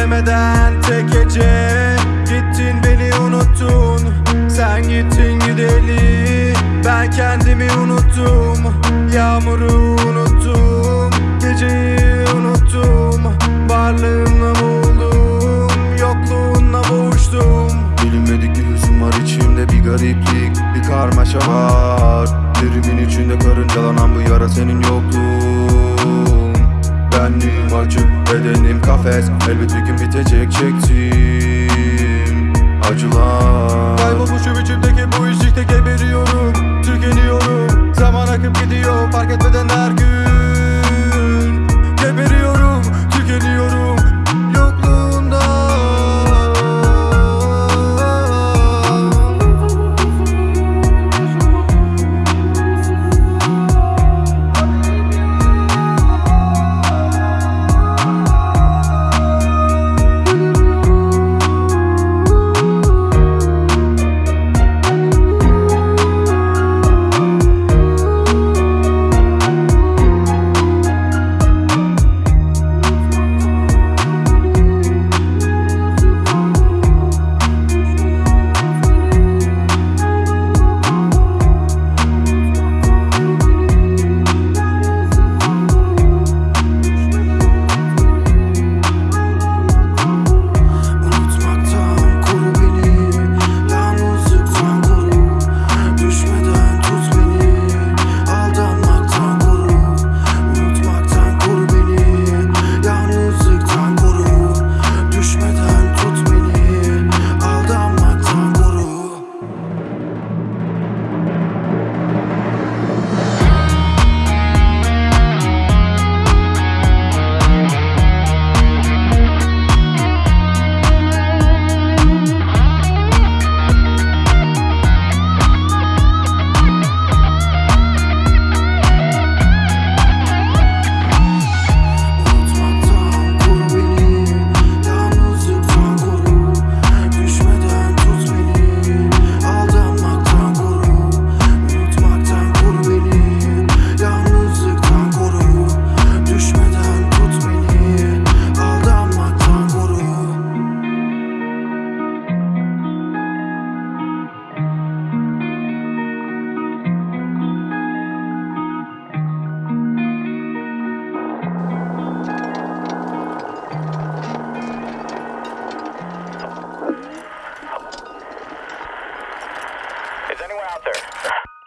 söylemeden tek gece. Gittin beni unuttun Sen gittin gideli. Ben kendimi unuttum Yağmuru unuttum Geceyi unuttum Varlığınla buldum Yokluğunla boğuştum. Bilinmedik bir hüzün var içimde bir gariplik Bir karmaşa var. Derimin içinde karıncalanan bu yara senin yokluğun. Benliğim açık bedenim kafes. Elbet bir gün bitecek çektim Acılar. Kaybolmuşum içimdeki bu işlikte geberiyorum anyone out there?